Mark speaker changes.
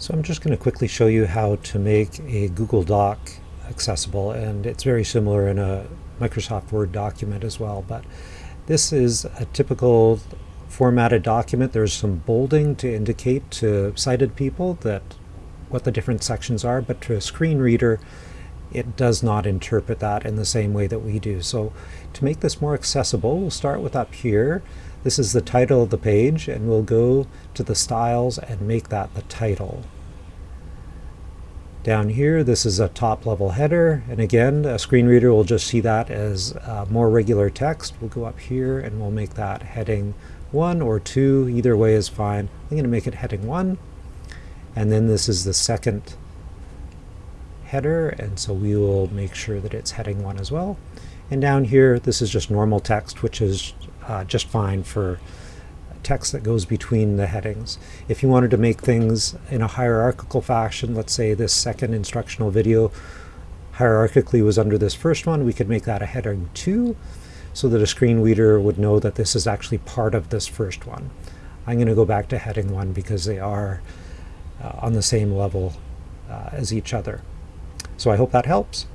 Speaker 1: So I'm just going to quickly show you how to make a Google Doc accessible and it's very similar in a Microsoft Word document as well but this is a typical formatted document. There's some bolding to indicate to sighted people that what the different sections are but to a screen reader it does not interpret that in the same way that we do. So to make this more accessible we'll start with up here this is the title of the page and we'll go to the styles and make that the title. Down here this is a top level header and again a screen reader will just see that as uh, more regular text. We'll go up here and we'll make that heading 1 or 2, either way is fine. I'm going to make it heading 1 and then this is the second header and so we will make sure that it's heading 1 as well. And down here this is just normal text which is uh, just fine for text that goes between the headings. If you wanted to make things in a hierarchical fashion, let's say this second instructional video hierarchically was under this first one, we could make that a heading 2 so that a screen reader would know that this is actually part of this first one. I'm going to go back to heading 1 because they are uh, on the same level uh, as each other. So I hope that helps.